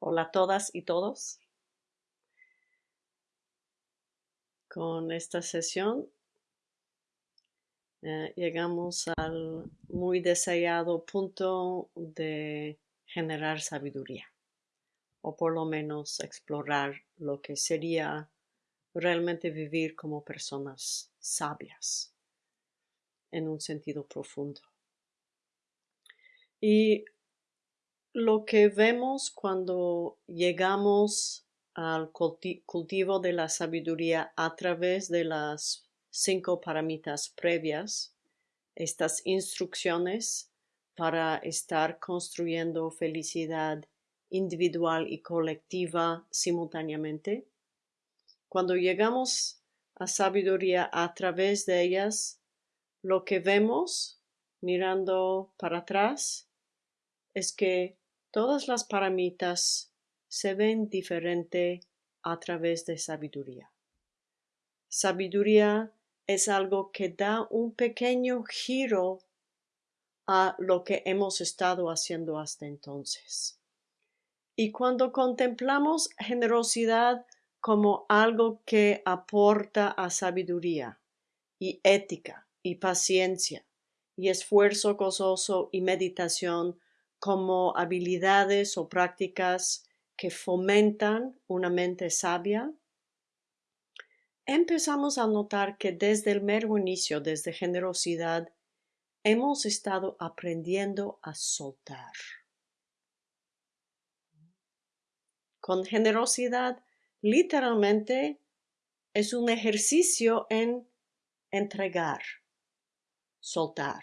Hola a todas y todos. Con esta sesión eh, llegamos al muy deseado punto de generar sabiduría o por lo menos explorar lo que sería realmente vivir como personas sabias en un sentido profundo. Y lo que vemos cuando llegamos al cultivo de la sabiduría a través de las cinco paramitas previas, estas instrucciones para estar construyendo felicidad individual y colectiva simultáneamente. Cuando llegamos a sabiduría a través de ellas, lo que vemos mirando para atrás es que todas las paramitas se ven diferente a través de sabiduría. Sabiduría es algo que da un pequeño giro a lo que hemos estado haciendo hasta entonces. Y cuando contemplamos generosidad como algo que aporta a sabiduría y ética y paciencia y esfuerzo gozoso y meditación como habilidades o prácticas que fomentan una mente sabia, empezamos a notar que desde el mero inicio, desde generosidad, hemos estado aprendiendo a soltar. Con generosidad, literalmente, es un ejercicio en entregar, soltar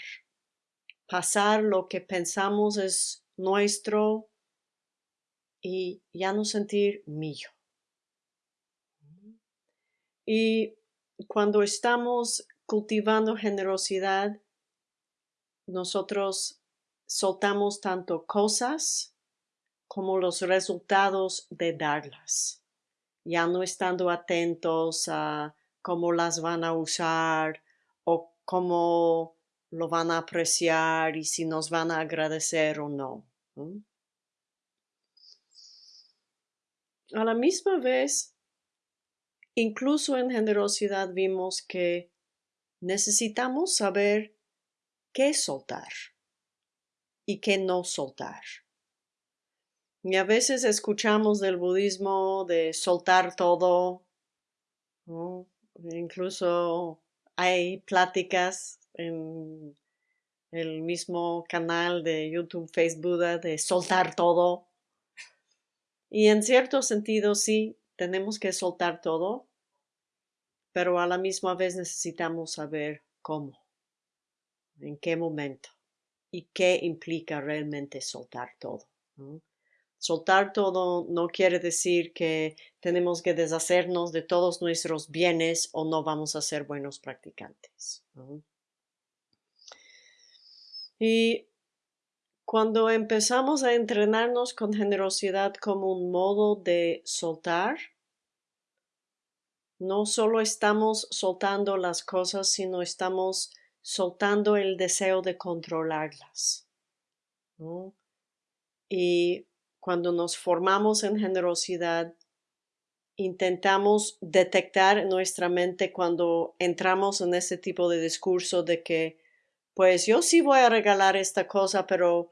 pasar lo que pensamos es nuestro y ya no sentir mío. Y cuando estamos cultivando generosidad, nosotros soltamos tanto cosas como los resultados de darlas, ya no estando atentos a cómo las van a usar o cómo lo van a apreciar y si nos van a agradecer o no. A la misma vez, incluso en generosidad vimos que necesitamos saber qué soltar y qué no soltar. Y a veces escuchamos del budismo de soltar todo, incluso hay pláticas en el mismo canal de YouTube, Facebook, de soltar todo. Y en cierto sentido, sí, tenemos que soltar todo, pero a la misma vez necesitamos saber cómo, en qué momento y qué implica realmente soltar todo. Soltar todo no quiere decir que tenemos que deshacernos de todos nuestros bienes o no vamos a ser buenos practicantes. Y cuando empezamos a entrenarnos con generosidad como un modo de soltar, no solo estamos soltando las cosas, sino estamos soltando el deseo de controlarlas. Y cuando nos formamos en generosidad, intentamos detectar en nuestra mente cuando entramos en ese tipo de discurso de que pues yo sí voy a regalar esta cosa, pero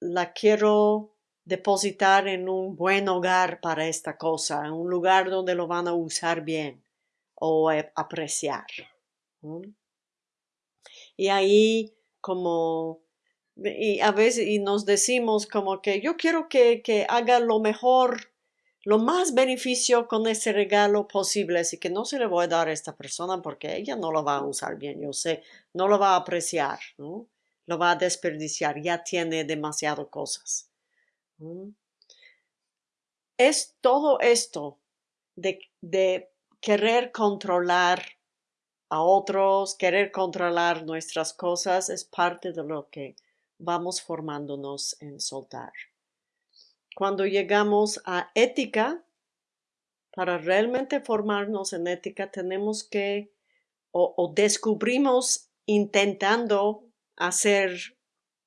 la quiero depositar en un buen hogar para esta cosa, en un lugar donde lo van a usar bien o apreciar. Y ahí como, y a veces y nos decimos como que yo quiero que, que haga lo mejor lo más beneficio con ese regalo posible, así que no se le voy a dar a esta persona porque ella no lo va a usar bien, yo sé, no lo va a apreciar, ¿no? lo va a desperdiciar, ya tiene demasiado cosas. Es todo esto de, de querer controlar a otros, querer controlar nuestras cosas, es parte de lo que vamos formándonos en soltar cuando llegamos a ética, para realmente formarnos en ética tenemos que o, descubrimos intentando hacer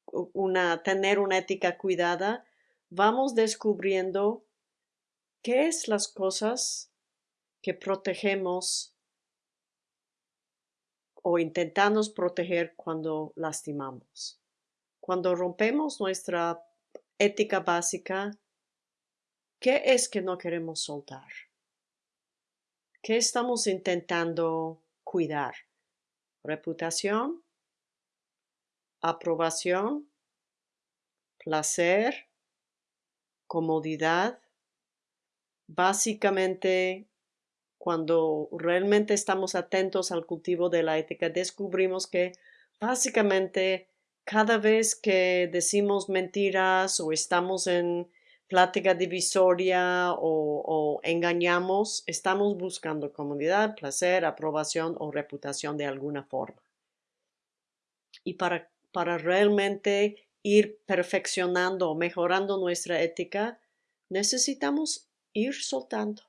una, tener una ética cuidada, vamos descubriendo qué es las cosas que protegemos o intentamos proteger cuando lastimamos. Cuando rompemos nuestra ética básica, ¿qué es que no queremos soltar? ¿Qué estamos intentando cuidar? ¿Reputación? ¿Aprobación? ¿Placer? ¿Comodidad? Básicamente, cuando realmente estamos atentos al cultivo de la ética, descubrimos que básicamente cada vez que decimos mentiras o estamos en plática divisoria o, engañamos, estamos buscando comodidad, placer, aprobación o reputación de alguna forma. Y para, para realmente ir perfeccionando o mejorando nuestra ética, necesitamos ir soltando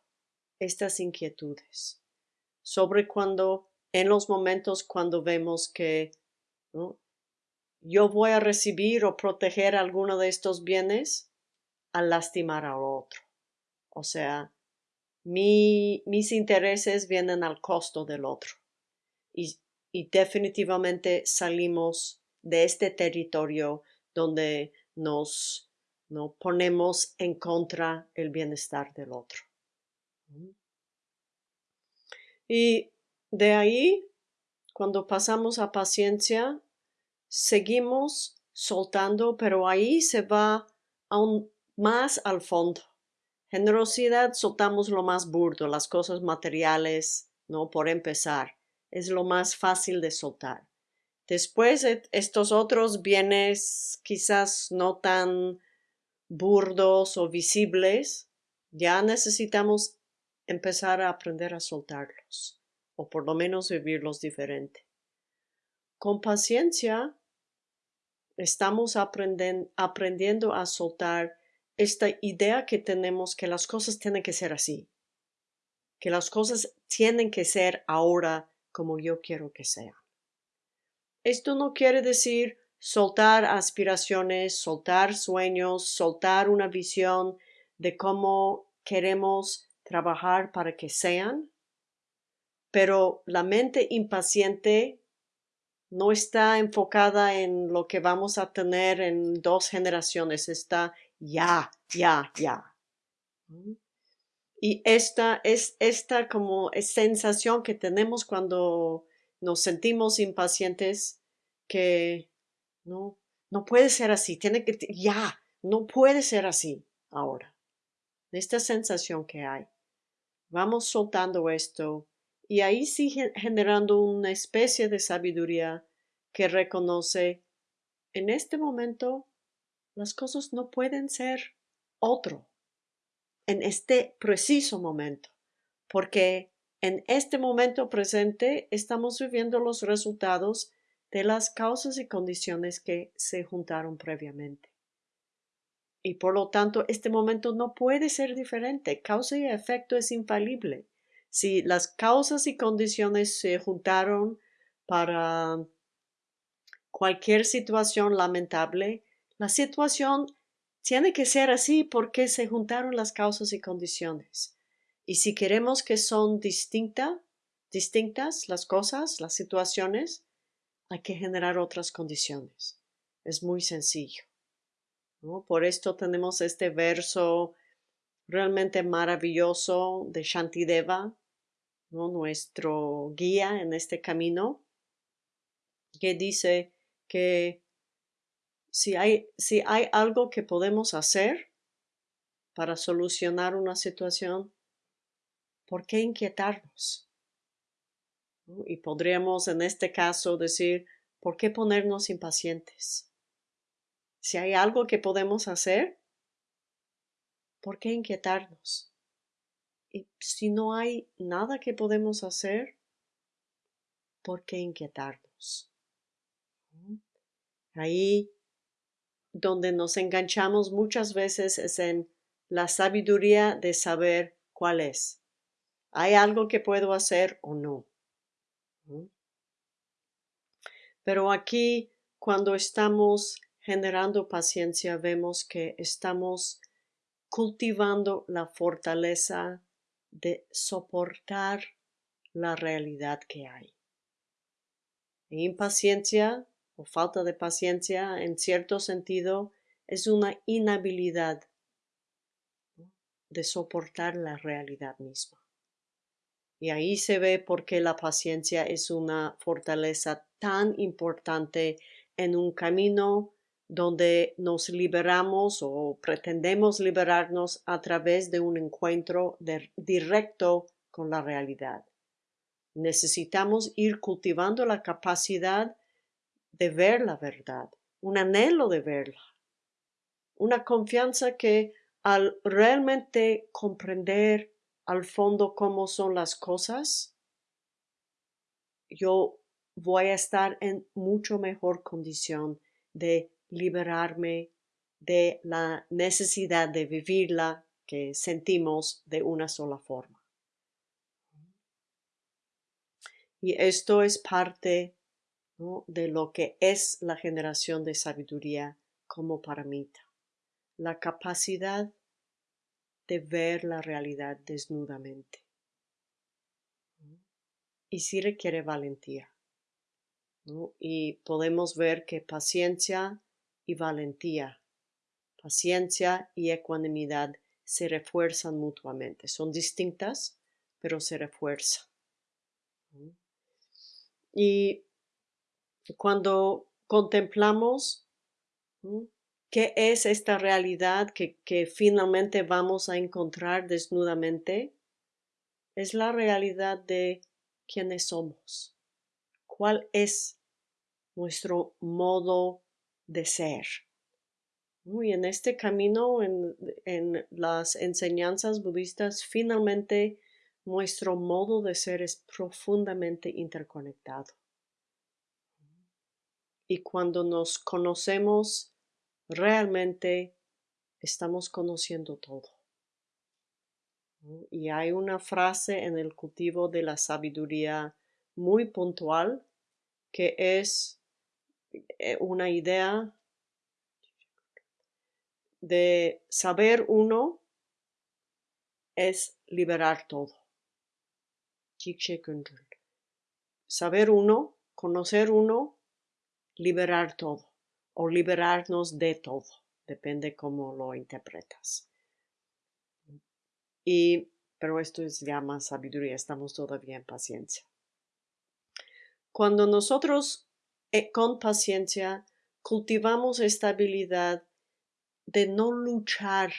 estas inquietudes sobre cuando, en los momentos cuando vemos que yo voy a recibir o proteger alguno de estos bienes al lastimar al otro. O sea, mis intereses vienen al costo del otro. Y, definitivamente salimos de este territorio donde nos ¿no? ponemos en contra el bienestar del otro. Y de ahí, cuando pasamos a paciencia, seguimos soltando, pero ahí se va aún más al fondo. Generosidad soltamos lo más burdo, las cosas materiales, ¿no? Por empezar, es lo más fácil de soltar. Después, estos otros bienes quizás no tan burdos o visibles, ya necesitamos empezar a aprender a soltarlos, o por lo menos vivirlos diferente. Con paciencia estamos aprendiendo a soltar esta idea que tenemos que las cosas tienen que ser así, que las cosas tienen que ser ahora como yo quiero que sean. Esto no quiere decir soltar aspiraciones, soltar sueños, soltar una visión de cómo queremos trabajar para que sean, pero la mente impaciente no está enfocada en lo que vamos a tener en dos generaciones, está ya, ya, ya. Y esta es esta como sensación que tenemos cuando nos sentimos impacientes que no, no puede ser así, tiene que, ya, no puede ser así ahora. Esta sensación que hay. Vamos soltando esto y ahí sigue generando una especie de sabiduría que reconoce en este momento las cosas no pueden ser otro en este preciso momento, porque en este momento presente estamos viviendo los resultados de las causas y condiciones que se juntaron previamente. Y por lo tanto, este momento no puede ser diferente. Causa y efecto es infalible. Si las causas y condiciones se juntaron para cualquier situación lamentable, la situación tiene que ser así porque se juntaron las causas y condiciones. Y si queremos que son distintas las cosas, las situaciones, hay que generar otras condiciones. Es muy sencillo. Por esto tenemos este verso realmente maravilloso de Shantideva, nuestro guía en este camino, que dice que si hay, si hay algo que podemos hacer para solucionar una situación, ¿por qué inquietarnos? Y podríamos en este caso decir, ¿por qué ponernos impacientes? Si hay algo que podemos hacer, ¿por qué inquietarnos? Y si no hay nada que podemos hacer, ¿por qué inquietarnos? Ahí donde nos enganchamos muchas veces es en la sabiduría de saber cuál es. ¿Hay algo que puedo hacer o no? Pero aquí, cuando estamos generando paciencia vemos que estamos cultivando la fortaleza de soportar la realidad que hay. Impaciencia o falta de paciencia, en cierto sentido, es una inhabilidad de soportar la realidad misma. Y ahí se ve por qué la paciencia es una fortaleza tan importante en un camino donde nos liberamos o pretendemos liberarnos a través de un encuentro directo con la realidad. Necesitamos ir cultivando la capacidad de ver la verdad, un anhelo de verla, una confianza que al realmente comprender al fondo cómo son las cosas, yo voy a estar en mucho mejor condición de liberarme de la necesidad de vivirla que sentimos de una sola forma. Y esto es parte de lo que es la generación de sabiduría como paramita, la capacidad de ver la realidad desnudamente. Y sí requiere valentía. Y podemos ver que paciencia y valentía, paciencia y ecuanimidad se refuerzan mutuamente. Son distintas, pero se refuerzan. Y cuando contemplamos qué es esta realidad que, que finalmente vamos a encontrar desnudamente, es la realidad de quiénes somos, cuál es nuestro modo de ser. Y en este camino, en, en, las enseñanzas budistas, finalmente nuestro modo de ser es profundamente interconectado. Y cuando nos conocemos realmente, estamos conociendo todo. Y hay una frase en el cultivo de la sabiduría muy puntual que es una idea de saber uno es liberar todo. Saber uno, conocer uno, liberar todo o liberarnos de todo, depende cómo lo interpretas. Y, pero esto es ya más sabiduría, estamos todavía en paciencia. Cuando nosotros eh, con paciencia cultivamos esta habilidad de no luchar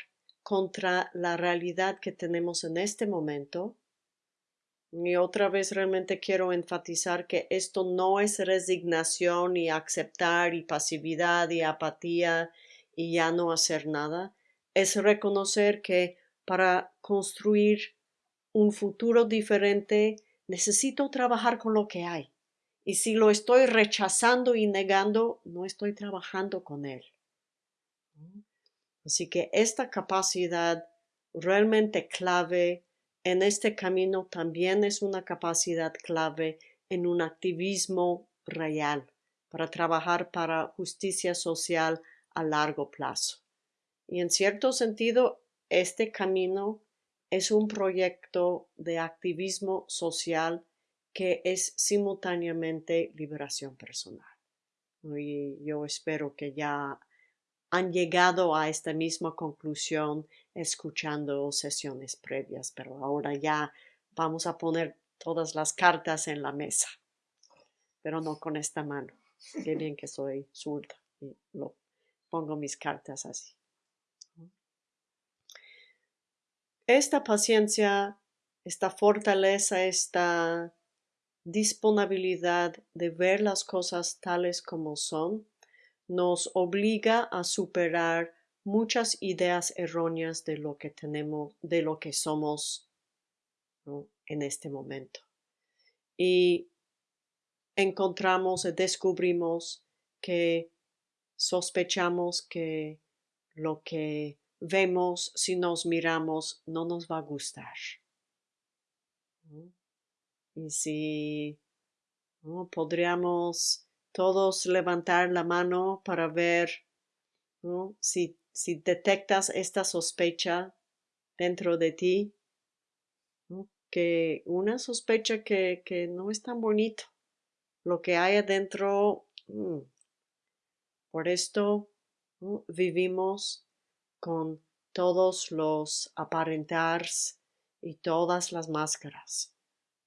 contra la realidad que tenemos en este momento. Y otra vez realmente quiero enfatizar que esto no es resignación y aceptar y pasividad y apatía y ya no hacer nada. Es reconocer que para construir un futuro diferente necesito trabajar con lo que hay. Y si lo estoy rechazando y negando, no estoy trabajando con él. Así que esta capacidad realmente clave en este camino también es una capacidad clave en un activismo real para trabajar para justicia social a largo plazo. Y en cierto sentido, este camino es un proyecto de activismo social que es simultáneamente liberación personal. Y yo espero que ya han llegado a esta misma conclusión escuchando sesiones previas, pero ahora ya vamos a poner todas las cartas en la mesa, pero no con esta mano. Qué bien que soy zurda y lo pongo mis cartas así. Esta paciencia, esta fortaleza, esta disponibilidad de ver las cosas tales como son nos obliga a superar muchas ideas erróneas de lo que tenemos, de lo que somos en este momento. Y encontramos y descubrimos que sospechamos que lo que vemos si nos miramos no nos va a gustar. Y si podríamos todos levantar la mano para ver Si, si detectas esta sospecha dentro de ti, que una sospecha que, que, no es tan bonito, lo que hay adentro, mm, por esto vivimos con todos los aparentars y todas las máscaras,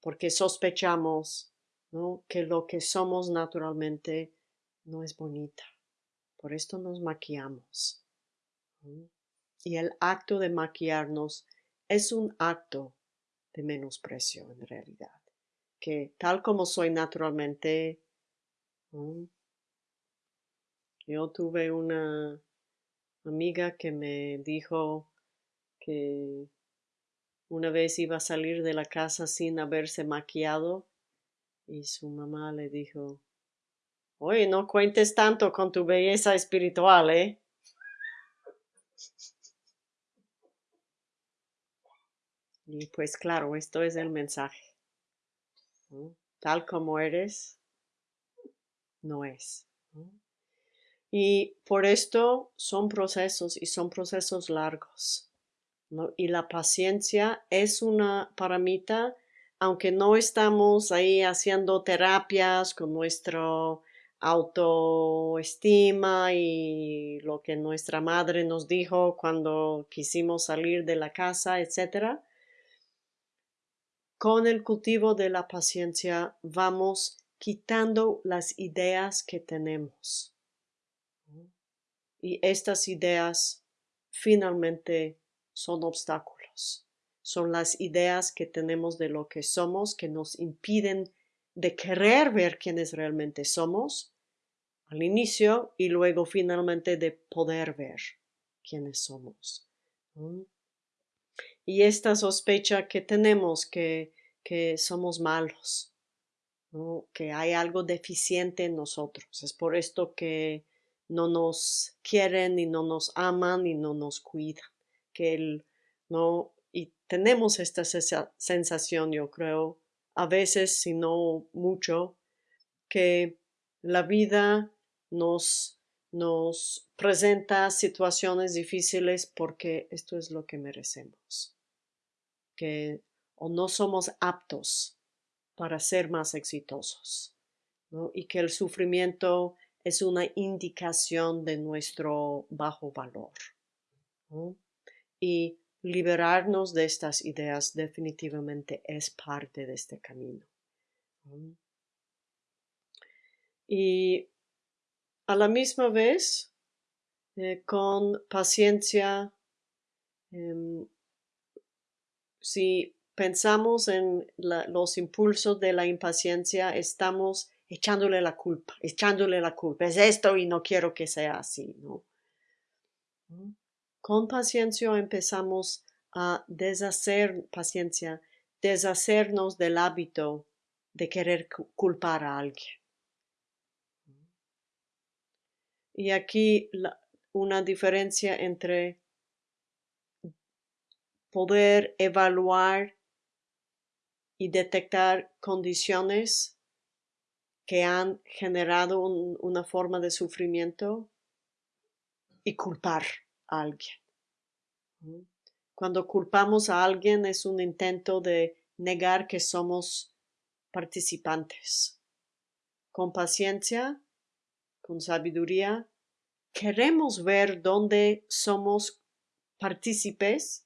porque sospechamos que lo que somos naturalmente no es bonita. Por esto nos maquillamos. Y el acto de maquillarnos es un acto de menosprecio en realidad. Que tal como soy naturalmente, yo tuve una amiga que me dijo que una vez iba a salir de la casa sin haberse maquillado y su mamá le dijo, Oye, no cuentes tanto con tu belleza espiritual, ¿eh? Y pues claro, esto es el mensaje. Tal como eres, no es. Y por esto son procesos y son procesos largos. Y la paciencia es una paramita, aunque no estamos ahí haciendo terapias con nuestro autoestima y lo que nuestra madre nos dijo cuando quisimos salir de la casa, etc. Con el cultivo de la paciencia vamos quitando las ideas que tenemos. Y estas ideas finalmente son obstáculos. Son las ideas que tenemos de lo que somos que nos impiden de querer ver quiénes realmente somos al inicio y luego finalmente de poder ver quiénes somos. Y esta sospecha que tenemos que, que somos malos, que hay algo deficiente en nosotros. Es por esto que no nos quieren y no nos aman y no nos cuidan. No, y tenemos esta sensación, yo creo, a veces, si no mucho, que la vida nos, nos presenta situaciones difíciles porque esto es lo que merecemos. Que o no somos aptos para ser más exitosos. Y que el sufrimiento es una indicación de nuestro bajo valor. Y liberarnos de estas ideas definitivamente es parte de este camino. Y a la misma vez, eh, con paciencia, em, si pensamos en los impulsos de la impaciencia, estamos echándole la culpa, echándole la culpa. Es esto y no quiero que sea así, ¿no? Con paciencia empezamos a deshacer, paciencia, deshacernos del hábito de querer culpar a alguien. Y aquí una diferencia entre poder evaluar y detectar condiciones que han generado una forma de sufrimiento y culpar alguien. Cuando culpamos a alguien es un intento de negar que somos participantes. Con paciencia, con sabiduría, queremos ver dónde somos partícipes,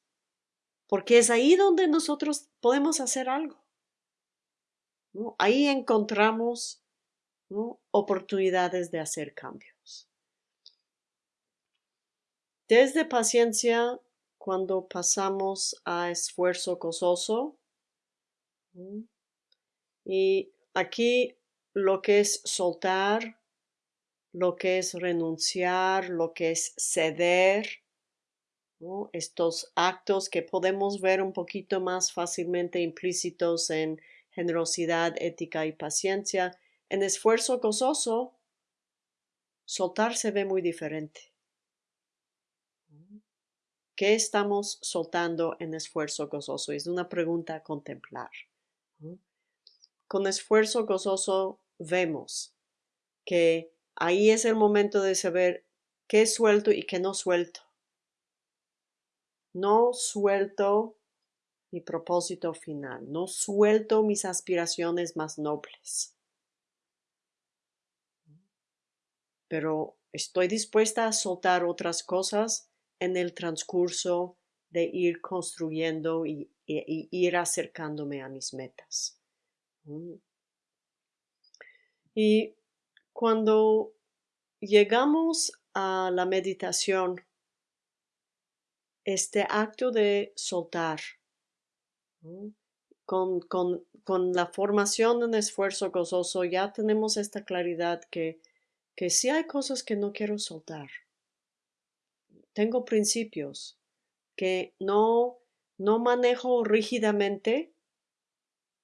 porque es ahí donde nosotros podemos hacer algo. Ahí encontramos oportunidades de hacer cambios. Desde paciencia, cuando pasamos a esfuerzo gozoso, y aquí lo que es soltar, lo que es renunciar, lo que es ceder, estos actos que podemos ver un poquito más fácilmente implícitos en generosidad, ética y paciencia, en esfuerzo gozoso, soltar se ve muy diferente. ¿Qué estamos soltando en esfuerzo gozoso? Es una pregunta a contemplar. Con esfuerzo gozoso vemos que ahí es el momento de saber qué suelto y qué no suelto. No suelto mi propósito final, no suelto mis aspiraciones más nobles. Pero estoy dispuesta a soltar otras cosas en el transcurso de ir construyendo y, ir acercándome a mis metas. Y cuando llegamos a la meditación, este acto de soltar, con, con, la formación en esfuerzo gozoso ya tenemos esta claridad que, que si hay cosas que no quiero soltar. Tengo principios que no, no manejo rígidamente.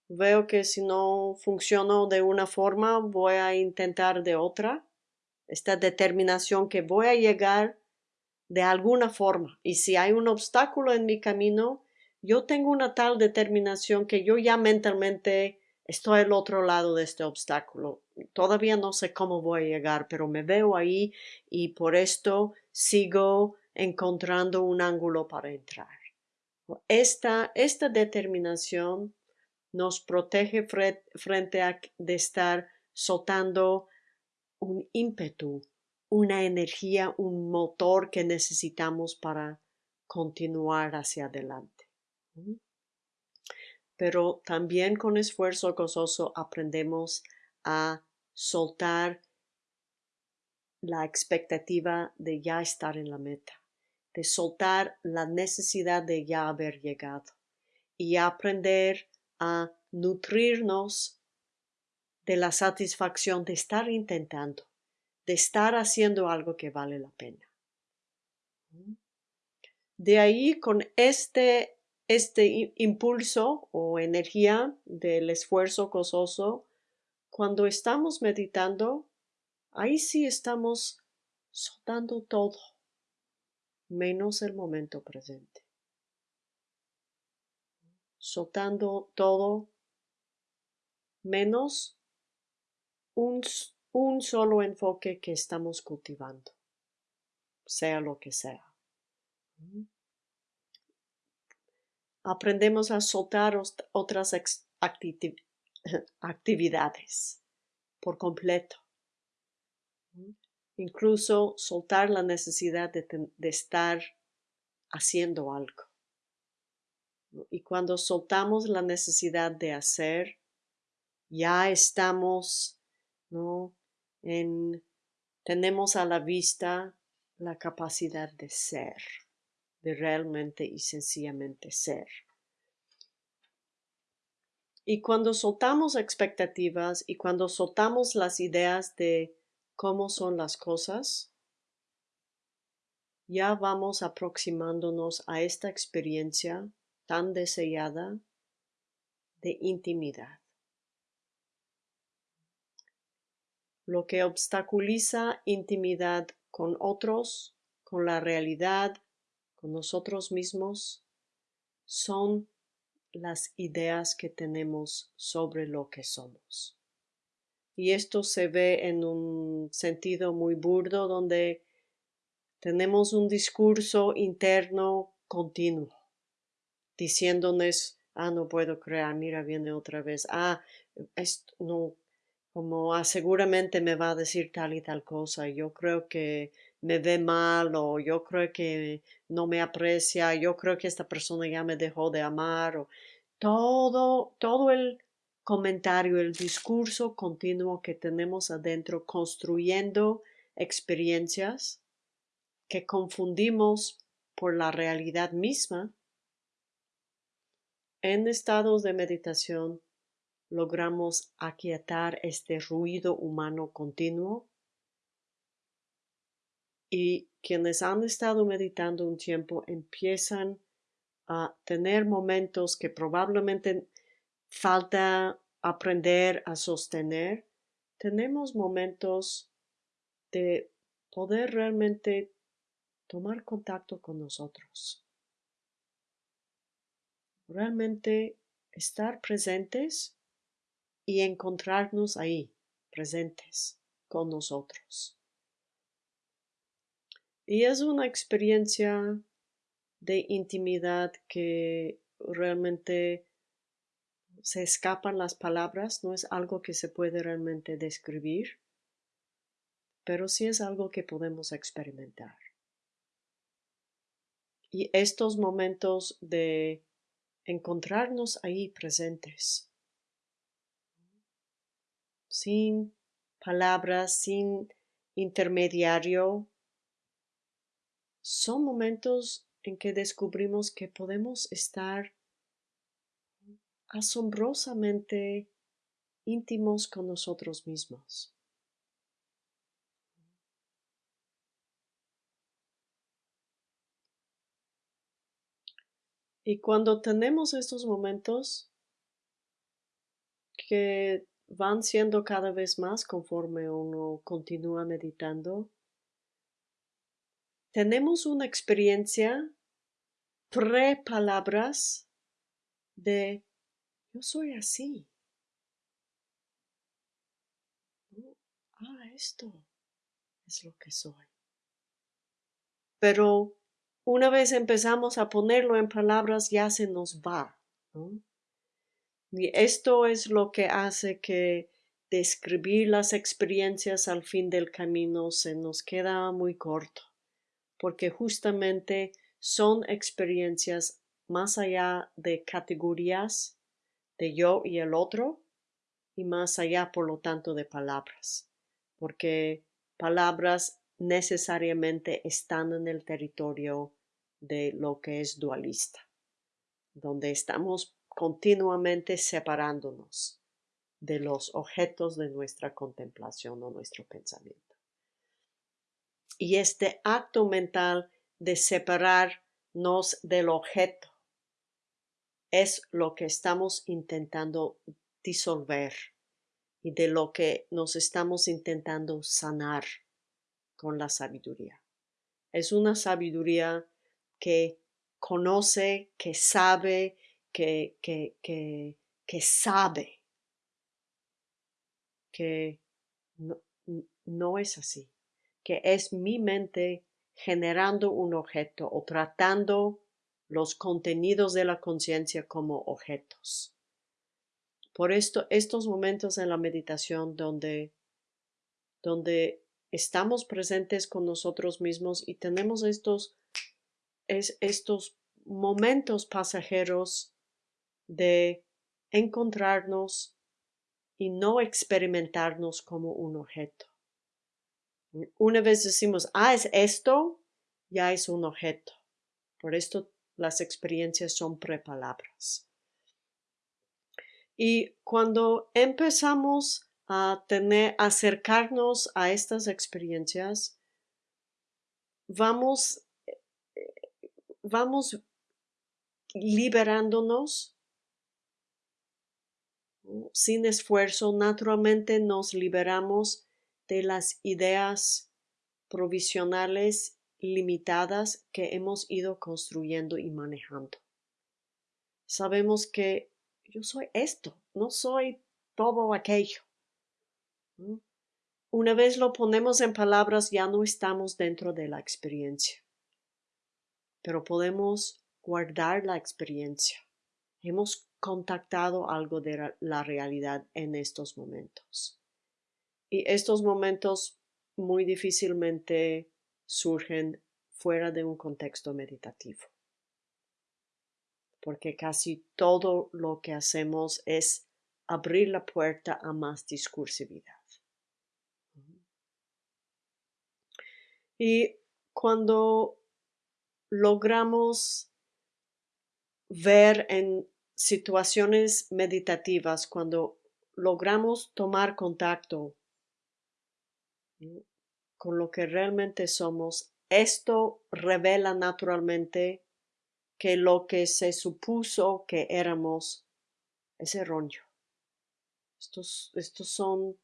Veo que si no funciono de una forma, voy a intentar de otra. Esta determinación que voy a llegar de alguna forma. Y si hay un obstáculo en mi camino, yo tengo una tal determinación que yo ya mentalmente estoy al otro lado de este obstáculo. Todavía no sé cómo voy a llegar, pero me veo ahí y por esto sigo encontrando un ángulo para entrar. Esta, esta determinación nos protege frente a de estar soltando un ímpetu, una energía, un motor que necesitamos para continuar hacia adelante. Pero también con esfuerzo gozoso aprendemos a soltar la expectativa de ya estar en la meta, de soltar la necesidad de ya haber llegado y aprender a nutrirnos de la satisfacción de estar intentando, de estar haciendo algo que vale la pena. De ahí con este este impulso o energía del esfuerzo gozoso, cuando estamos meditando, ahí sí estamos soltando todo, menos el momento presente. Soltando todo, menos un, un solo enfoque que estamos cultivando, sea lo que sea aprendemos a soltar otras actividades por completo. Incluso soltar la necesidad de, estar haciendo algo. Y cuando soltamos la necesidad de hacer, ya estamos, ¿no? En, tenemos a la vista la capacidad de ser de realmente y sencillamente ser. Y cuando soltamos expectativas y cuando soltamos las ideas de cómo son las cosas, ya vamos aproximándonos a esta experiencia tan deseada de intimidad. Lo que obstaculiza intimidad con otros, con la realidad, con nosotros mismos son las ideas que tenemos sobre lo que somos. Y esto se ve en un sentido muy burdo donde tenemos un discurso interno continuo, diciéndonos, ah, no puedo crear, mira, viene otra vez, ah, esto no, como ah, seguramente me va a decir tal y tal cosa, yo creo que me ve mal o yo creo que no me aprecia, yo creo que esta persona ya me dejó de amar o todo, todo el comentario, el discurso continuo que tenemos adentro construyendo experiencias que confundimos por la realidad misma, en estados de meditación logramos aquietar este ruido humano continuo. Y quienes han estado meditando un tiempo empiezan a tener momentos que probablemente falta aprender a sostener, tenemos momentos de poder realmente tomar contacto con nosotros. Realmente estar presentes y encontrarnos ahí, presentes con nosotros. Y es una experiencia de intimidad que realmente se escapan las palabras, no es algo que se puede realmente describir, pero sí es algo que podemos experimentar. Y estos momentos de encontrarnos ahí presentes, sin palabras, sin intermediario, son momentos en que descubrimos que podemos estar asombrosamente íntimos con nosotros mismos. Y cuando tenemos estos momentos que van siendo cada vez más conforme uno continúa meditando, tenemos una experiencia pre-palabras de yo soy así. Ah, esto es lo que soy. Pero una vez empezamos a ponerlo en palabras, ya se nos va. Y esto es lo que hace que describir las experiencias al fin del camino se nos queda muy corto, porque justamente son experiencias más allá de categorías de yo y el otro y más allá, por lo tanto, de palabras, porque palabras necesariamente están en el territorio de lo que es dualista, donde estamos continuamente separándonos de los objetos de nuestra contemplación o nuestro pensamiento. Y este acto mental de separarnos del objeto es lo que estamos intentando disolver y de lo que nos estamos intentando sanar con la sabiduría. Es una sabiduría que conoce, que sabe, que, que, que, sabe que no, no es así, que es mi mente generando un objeto o tratando los contenidos de la conciencia como objetos. Por esto, estos momentos en la meditación donde, donde estamos presentes con nosotros mismos y tenemos estos, estos momentos pasajeros de encontrarnos y no experimentarnos como un objeto. Una vez decimos, ah, es esto, ya es un objeto. Por esto las experiencias son prepalabras. Y cuando empezamos a tener, acercarnos a estas experiencias, vamos, vamos liberándonos sin esfuerzo, naturalmente nos liberamos de las ideas provisionales limitadas que hemos ido construyendo y manejando. Sabemos que yo soy esto, no soy todo aquello. Una vez lo ponemos en palabras, ya no estamos dentro de la experiencia, pero podemos guardar la experiencia. Hemos contactado algo de la realidad en estos momentos. Y estos momentos muy difícilmente surgen fuera de un contexto meditativo. Porque casi todo lo que hacemos es abrir la puerta a más discursividad. Y cuando logramos ver en situaciones meditativas, cuando logramos tomar contacto con lo que realmente somos, esto revela naturalmente que lo que se supuso que éramos es erróneo. Estos, estos son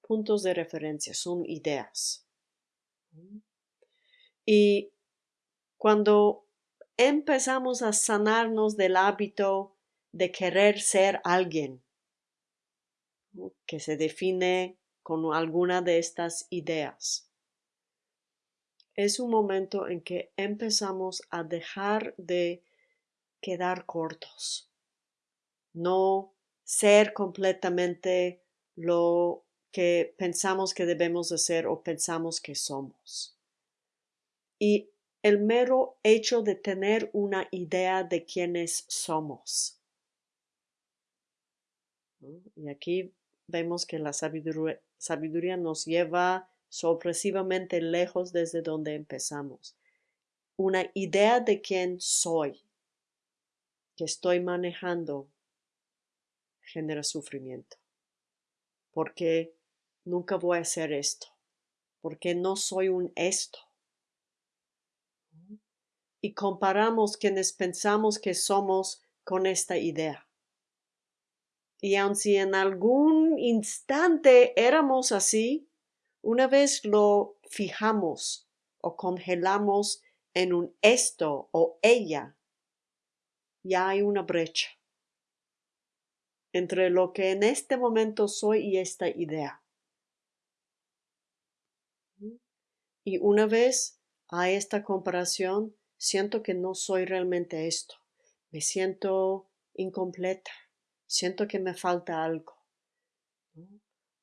puntos de referencia, son ideas. Y cuando empezamos a sanarnos del hábito de querer ser alguien que se define con alguna de estas ideas. es un momento en que empezamos a dejar de quedar cortos, no ser completamente lo que pensamos que debemos de ser o pensamos que somos. Y el mero hecho de tener una idea de quiénes somos. Y aquí vemos que la sabiduría, nos lleva sorpresivamente lejos desde donde empezamos. Una idea de quién soy que estoy manejando genera sufrimiento. Porque nunca voy a hacer esto. Porque no soy un esto. Y comparamos quienes pensamos que somos con esta idea. Y aun si en algún instante éramos así, una vez lo fijamos o congelamos en un esto o ella, ya hay una brecha entre lo que en este momento soy y esta idea. Y una vez a esta comparación, siento que no soy realmente esto. Me siento incompleta. Siento que me falta algo.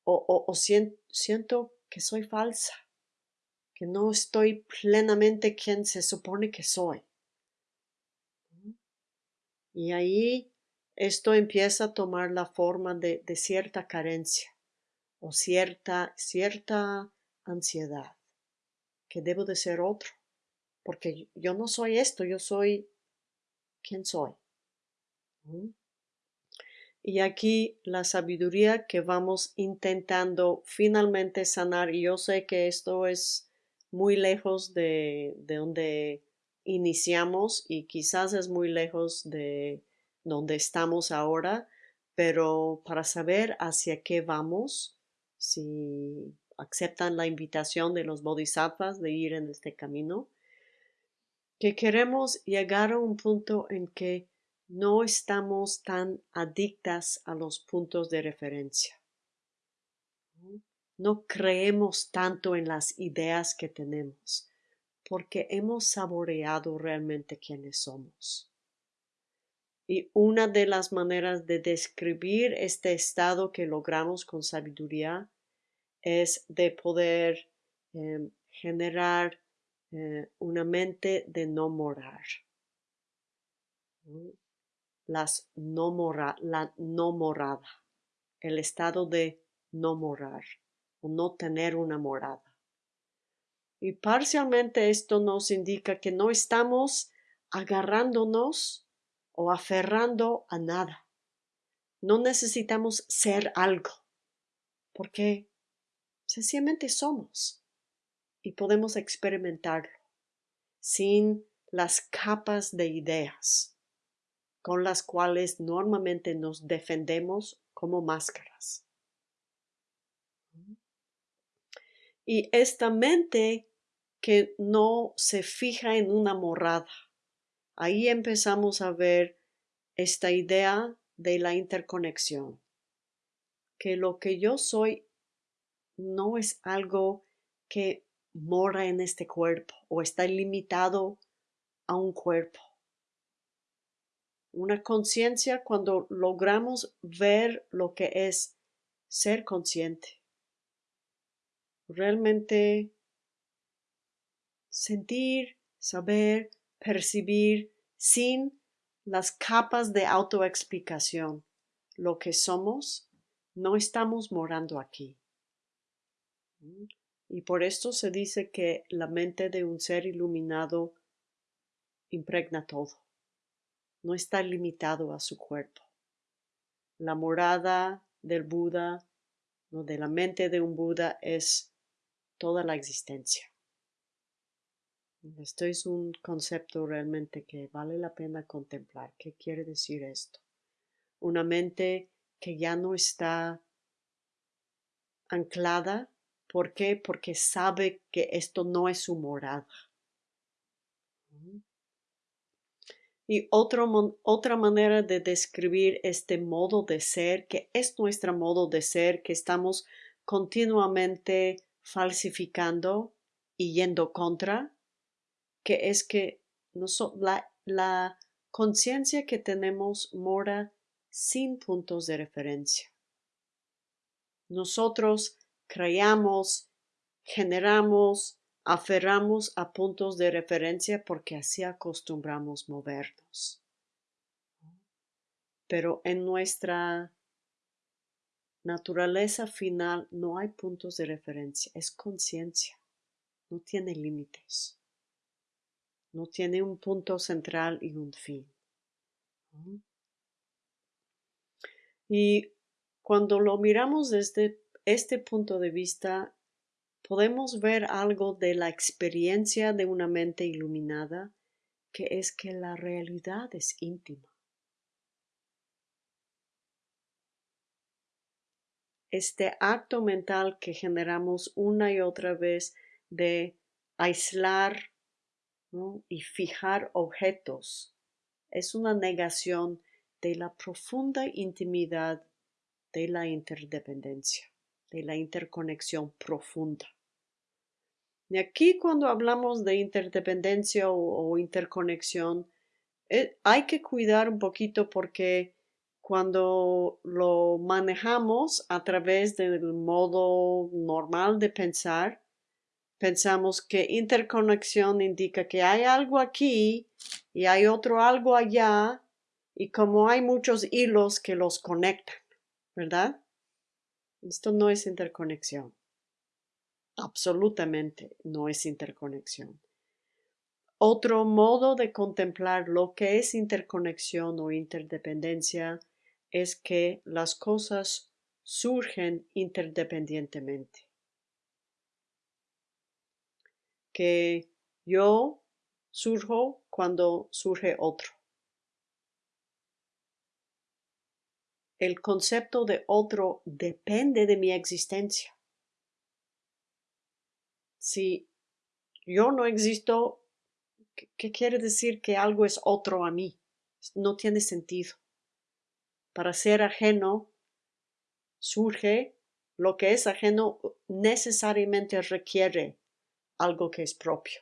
O, siento que soy falsa. Que no estoy plenamente quien se supone que soy. Y ahí esto empieza a tomar la forma de, cierta carencia o cierta, cierta ansiedad, que debo de ser otro, porque yo no soy esto, yo soy quien soy. Y aquí la sabiduría que vamos intentando finalmente sanar, y yo sé que esto es muy lejos de, de donde iniciamos y quizás es muy lejos de donde estamos ahora, pero para saber hacia qué vamos, si aceptan la invitación de los bodhisattvas de ir en este camino, que queremos llegar a un punto en que no estamos tan adictas a los puntos de referencia. No creemos tanto en las ideas que tenemos, porque hemos saboreado realmente quiénes somos. Y una de las maneras de describir este estado que logramos con sabiduría es de poder em, generar eh, una mente de no morar. Las no mora, la no morada, el estado de no morar o no tener una morada. Y parcialmente esto nos indica que no estamos agarrándonos o aferrando a nada. No necesitamos ser algo, porque sencillamente somos y podemos experimentarlo sin las capas de ideas con las cuales normalmente nos defendemos como máscaras. Y esta mente que no se fija en una morada, ahí empezamos a ver esta idea de la interconexión, que lo que yo soy no es algo que mora en este cuerpo o está limitado a un cuerpo. Una conciencia cuando logramos ver lo que es ser consciente. Realmente sentir, saber, percibir sin las capas de autoexplicación. Lo que somos, no estamos morando aquí. Y por esto se dice que la mente de un ser iluminado impregna todo. No está limitado a su cuerpo. La morada del Buda, no de la mente de un Buda, es toda la existencia. Esto es un concepto realmente que vale la pena contemplar. ¿Qué quiere decir esto? Una mente que ya no está anclada. ¿Por qué? Porque sabe que esto no es su morada. Y otra manera de describir este modo de ser, que es nuestro modo de ser, que estamos continuamente falsificando, y yendo contra, que es que la, la conciencia que tenemos mora sin puntos de referencia. Nosotros creamos, generamos, aferramos a puntos de referencia porque así acostumbramos movernos. Pero en nuestra naturaleza final no hay puntos de referencia, es conciencia, no tiene límites, no tiene un punto central y un fin. Y cuando lo miramos desde este punto de vista, podemos ver algo de la experiencia de una mente iluminada, que es que la realidad es íntima. Este acto mental que generamos una y otra vez de aislar y fijar objetos es una negación de la profunda intimidad de la interdependencia, de la interconexión profunda. Y aquí cuando hablamos de interdependencia o, interconexión, eh, hay que cuidar un poquito porque cuando lo manejamos a través del modo normal de pensar, pensamos que interconexión indica que hay algo aquí y hay otro algo allá y como hay muchos hilos que los conectan, ¿verdad? Esto no es interconexión. Absolutamente no es interconexión. Otro modo de contemplar lo que es interconexión o interdependencia es que las cosas surgen interdependientemente. Que yo surjo cuando surge otro. el concepto de otro depende de mi existencia. Si yo no existo, ¿qué quiere decir que algo es otro a mí? No tiene sentido. Para ser ajeno surge lo que es ajeno necesariamente requiere algo que es propio.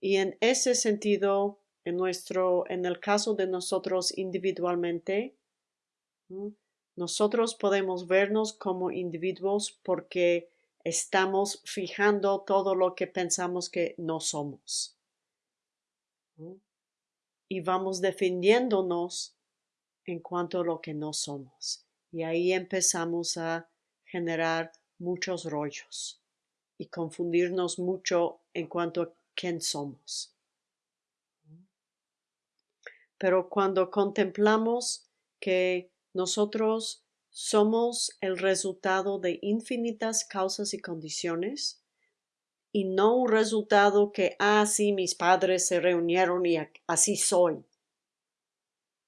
Y en ese sentido, en nuestro, en el caso de nosotros individualmente, nosotros podemos vernos como individuos porque estamos fijando todo lo que pensamos que no somos. Y vamos defendiéndonos en cuanto a lo que no somos. Y ahí empezamos a generar muchos rollos y confundirnos mucho en cuanto a quién somos. Pero cuando contemplamos que nosotros somos el resultado de infinitas causas y condiciones y no un resultado que, ah, sí, mis padres se reunieron y así soy,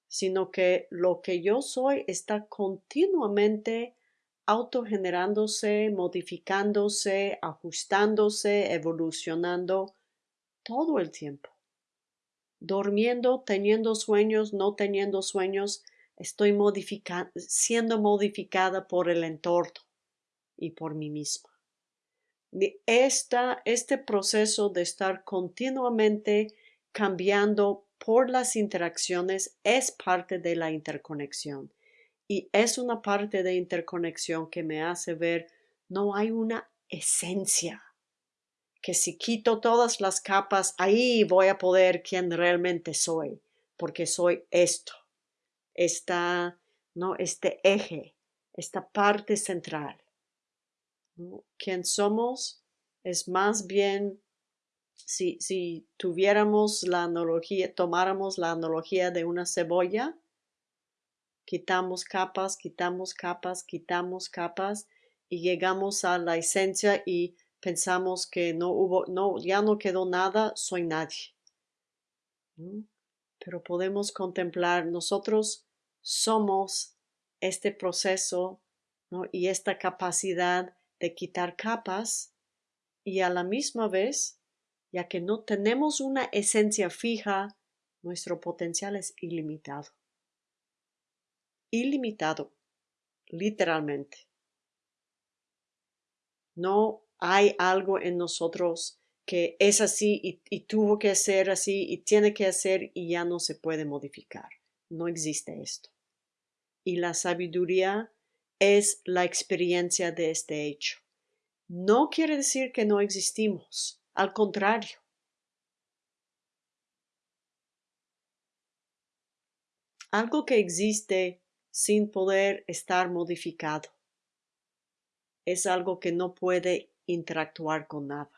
sino que lo que yo soy está continuamente autogenerándose, modificándose, ajustándose, evolucionando todo el tiempo. Durmiendo, teniendo sueños, no teniendo sueños, estoy siendo modificada por el entorno y por mí misma. Esta, este proceso de estar continuamente cambiando por las interacciones es parte de la interconexión y es una parte de interconexión que me hace ver no hay una esencia que si quito todas las capas, ahí voy a poder quién realmente soy, porque soy esto, esta, ¿no? este eje, esta parte central. ¿no? Quién somos es más bien, si, si tuviéramos la analogía, tomáramos la analogía de una cebolla, quitamos capas, quitamos capas, quitamos capas y llegamos a la esencia y pensamos que no hubo, no, ya no quedó nada, soy nadie. Pero podemos contemplar, nosotros somos este proceso y esta capacidad de quitar capas y a la misma vez, ya que no tenemos una esencia fija, nuestro potencial es ilimitado. Ilimitado, literalmente. No hay algo en nosotros que es así y, tuvo que ser así y tiene que hacer y ya no se puede modificar. No existe esto. Y la sabiduría es la experiencia de este hecho. No quiere decir que no existimos, al contrario. Algo que existe sin poder estar modificado es algo que no puede interactuar con nada,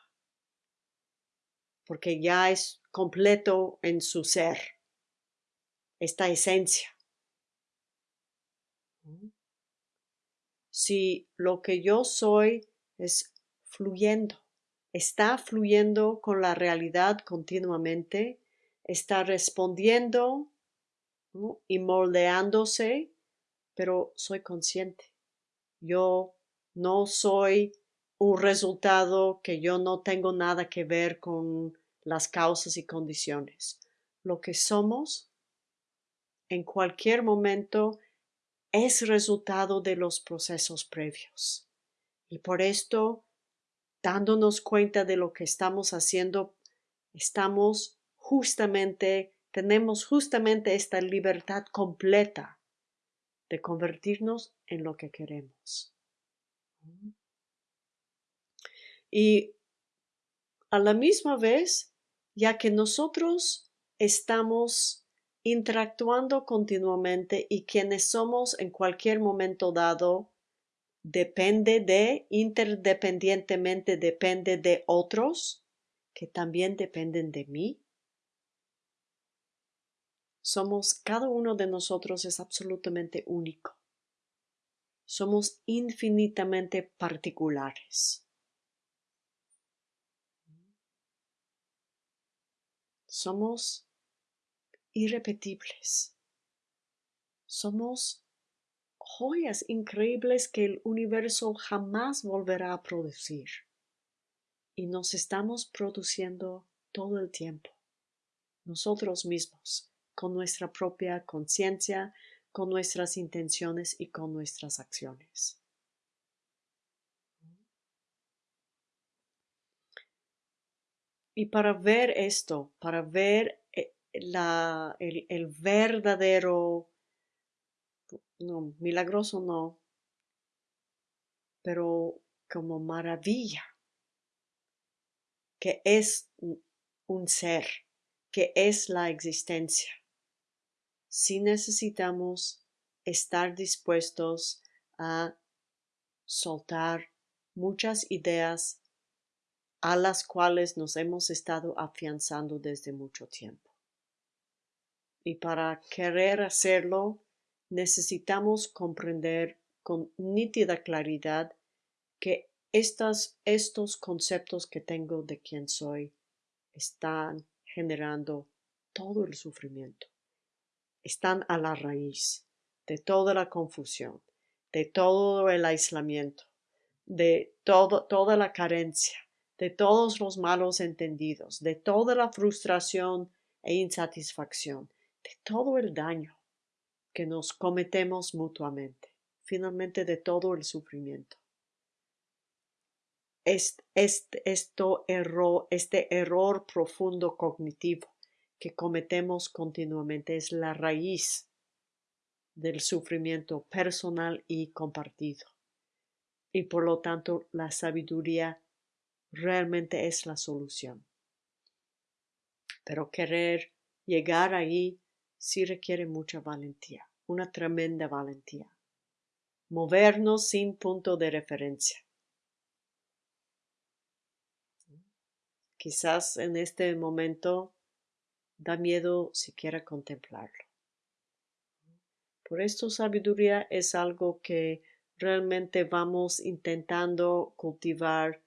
porque ya es completo en su ser, esta esencia. Si lo que yo soy es fluyendo, está fluyendo con la realidad continuamente, está respondiendo y moldeándose, pero soy consciente. Yo no soy un resultado que yo no tengo nada que ver con las causas y condiciones. Lo que somos en cualquier momento es resultado de los procesos previos. Y por esto, dándonos cuenta de lo que estamos haciendo, estamos justamente, tenemos justamente esta libertad completa de convertirnos en lo que queremos. Y a la misma vez, ya que nosotros estamos interactuando continuamente y quienes somos en cualquier momento dado depende de, interdependientemente depende de otros que también dependen de mí. Somos, cada uno de nosotros es absolutamente único. Somos infinitamente particulares. Somos irrepetibles. Somos joyas increíbles que el universo jamás volverá a producir. Y nos estamos produciendo todo el tiempo, nosotros mismos, con nuestra propia conciencia, con nuestras intenciones y con nuestras acciones. Y para ver esto, para ver eh, el, el verdadero, no, milagroso no, pero como maravilla, que es un ser, que es la existencia. Si necesitamos estar dispuestos a soltar muchas ideas a las cuales nos hemos estado afianzando desde mucho tiempo. Y para querer hacerlo, necesitamos comprender con nítida claridad que estas, estos conceptos que tengo de quién soy están generando todo el sufrimiento están a la raíz de toda la confusión, de todo el aislamiento, de todo, toda la carencia, de todos los malos entendidos, de toda la frustración e insatisfacción, de todo el daño que nos cometemos mutuamente, finalmente de todo el sufrimiento. Este, error, este error profundo cognitivo que cometemos continuamente es la raíz del sufrimiento personal y compartido. Y por lo tanto la sabiduría realmente es la solución. Pero querer llegar ahí sí requiere mucha valentía, una tremenda valentía. Movernos sin punto de referencia. Quizás en este momento da miedo siquiera contemplarlo. Por esto sabiduría es algo que realmente vamos intentando cultivar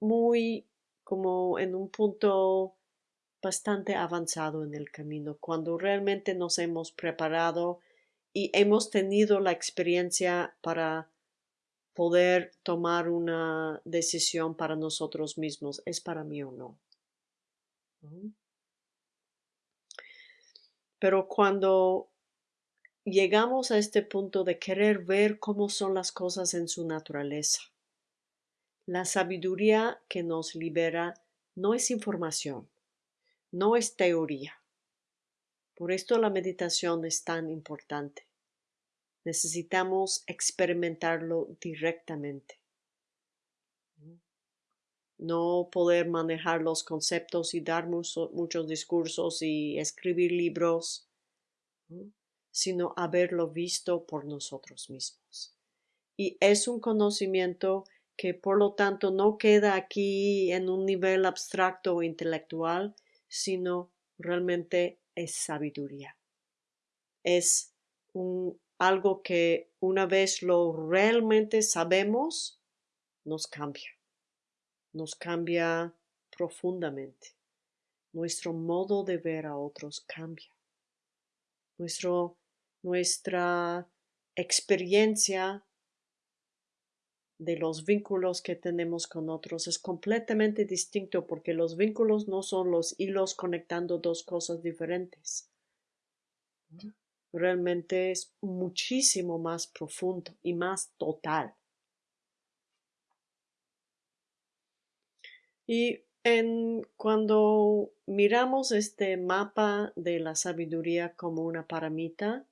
muy como en un punto bastante avanzado en el camino, cuando realmente nos hemos preparado y hemos tenido la experiencia para poder tomar una decisión para nosotros mismos, ¿es para mí o no? Pero cuando llegamos a este punto de querer ver cómo son las cosas en su naturaleza, la sabiduría que nos libera no es información, no es teoría. Por esto la meditación es tan importante. Necesitamos experimentarlo directamente. No poder manejar los conceptos y dar muchos discursos y escribir libros, sino haberlo visto por nosotros mismos. Y es un conocimiento que por lo tanto no queda aquí en un nivel abstracto o intelectual, sino realmente es sabiduría. Es algo que una vez lo realmente sabemos, nos cambia. Nos cambia profundamente. Nuestro modo de ver a otros cambia. Nuestro, nuestra experiencia de los vínculos que tenemos con otros es completamente distinto porque los vínculos no son los hilos conectando dos cosas diferentes. Realmente es muchísimo más profundo y más total. Y en, cuando miramos este mapa de la sabiduría como una paramita,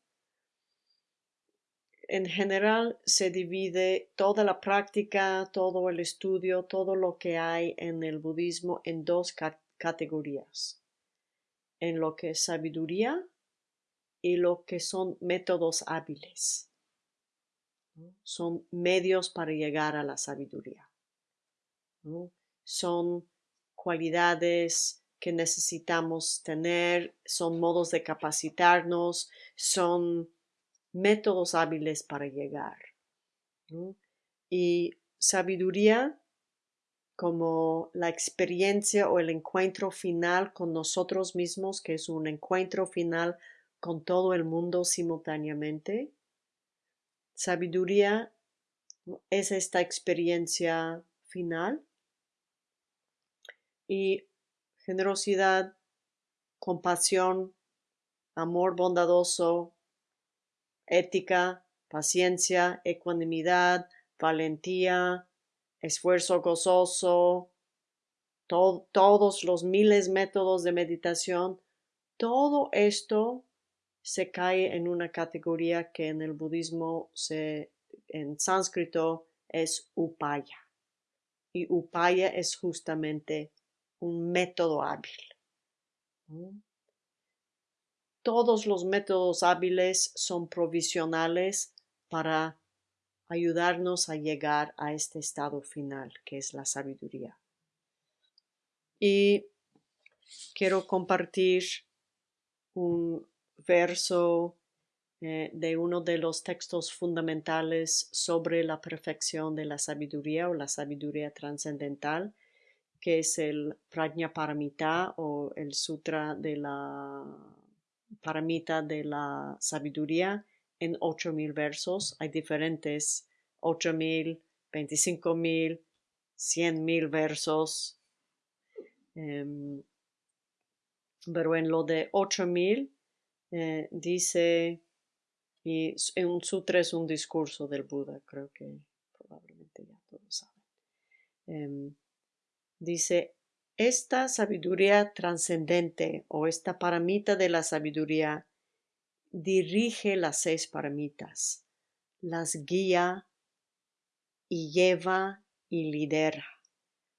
en general se divide toda la práctica, todo el estudio, todo lo que hay en el budismo en dos categorías. En lo que es sabiduría y lo que son métodos hábiles. Son medios para llegar a la sabiduría. Son cualidades que necesitamos tener, son modos de capacitarnos, son métodos hábiles para llegar. Y sabiduría como la experiencia o el encuentro final con nosotros mismos, que es un encuentro final con todo el mundo simultáneamente. Sabiduría es esta experiencia final. Y generosidad, compasión, amor bondadoso, ética, paciencia, ecuanimidad, valentía, esfuerzo gozoso, todos los miles métodos de meditación, todo esto se cae en una categoría que en el budismo se, en sánscrito es upaya. Y upaya es justamente un método hábil todos los métodos hábiles son provisionales para ayudarnos a llegar a este estado final, que es la sabiduría. Y quiero compartir un verso eh, de uno de los textos fundamentales sobre la perfección de la sabiduría o la sabiduría trascendental, que es el Prajnaparamita o el Sutra de la paramita de la sabiduría en ocho mil versos. Hay diferentes ocho mil, veinticinco mil, cien mil versos. Em, pero en lo de ocho mil eh, dice, y en un sutra es un discurso del Buda, creo que probablemente ya todos saben. Em, dice, esta sabiduría trascendente o esta paramita de la sabiduría dirige las seis paramitas, las guía y lleva y lidera,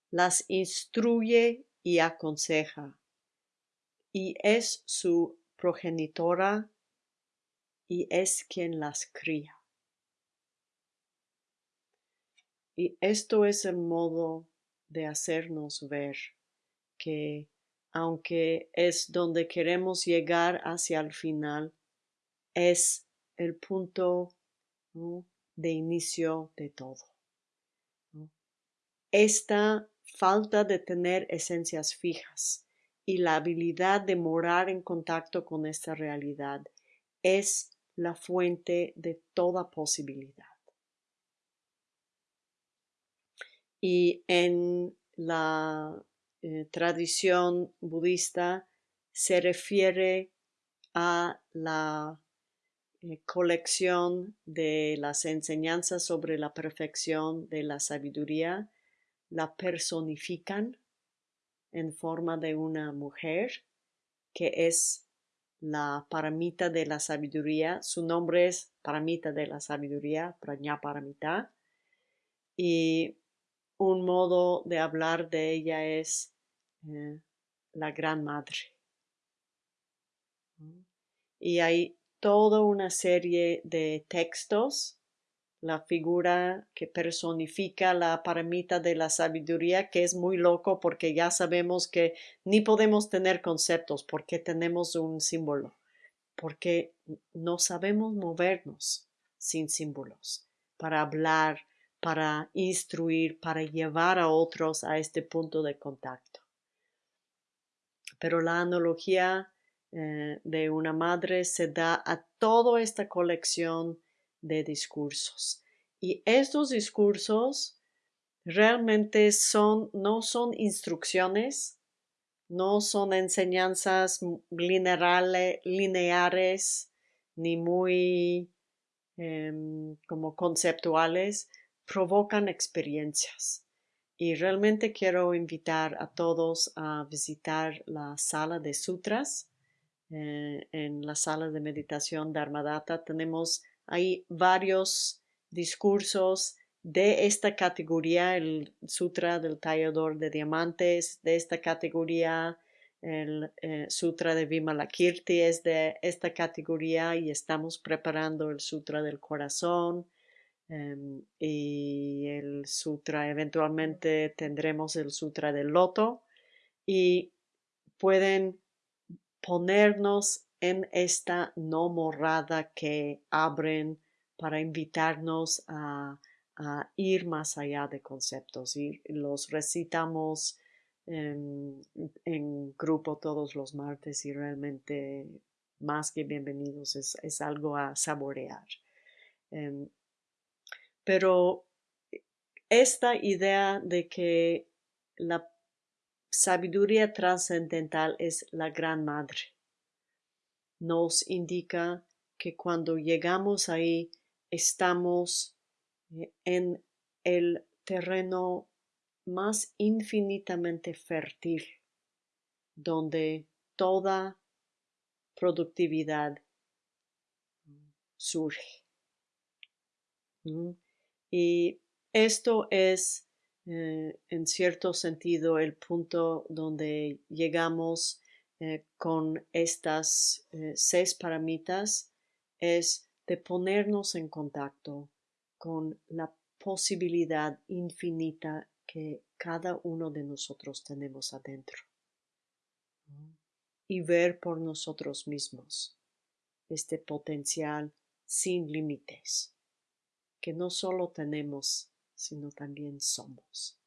las instruye y aconseja, y es su progenitora y es quien las cría. Y esto es el modo de hacernos ver que aunque es donde queremos llegar hacia el final, es el punto de inicio de todo. Esta falta de tener esencias fijas y la habilidad de morar en contacto con esta realidad es la fuente de toda posibilidad. Y en la eh, tradición budista se refiere a la eh, colección de las enseñanzas sobre la perfección de la sabiduría la personifican en forma de una mujer que es la paramita de la sabiduría. Su nombre es paramita de la sabiduría, paramita. Y un modo de hablar de ella es eh, la gran madre. Y hay toda una serie de textos, la figura que personifica la paramita de la sabiduría, que es muy loco porque ya sabemos que ni podemos tener conceptos porque tenemos un símbolo, porque no sabemos movernos sin símbolos para hablar, para instruir, para llevar a otros a este punto de contacto. Pero la analogía eh, de una madre se da a toda esta colección de discursos. Y estos discursos realmente son, no son instrucciones, no son enseñanzas lineares, ni muy em, como conceptuales, provocan experiencias. Y realmente quiero invitar a todos a visitar la sala de sutras eh, en la sala de meditación de Armadata. Tenemos ahí varios discursos de esta categoría, el Sutra del Tallador de Diamantes, de esta categoría, el eh, Sutra de Vimalakirti es de esta categoría y estamos preparando el Sutra del Corazón em, y el Sutra, eventualmente tendremos el Sutra del Loto y pueden ponernos en esta no morada que abren para invitarnos a, ir más allá de conceptos y los recitamos en, grupo todos los martes y realmente más que bienvenidos es, algo a saborear. Em, pero esta idea de que la sabiduría trascendental es la gran madre. Nos indica que cuando llegamos ahí estamos eh, en el terreno más infinitamente fértil, donde toda productividad surge. Y esto es eh, en cierto sentido el punto donde llegamos eh, con estas eh, seis paramitas es de ponernos en contacto con la posibilidad infinita que cada uno de nosotros tenemos adentro. Y ver por nosotros mismos este potencial sin límites que no solo tenemos sino también somos.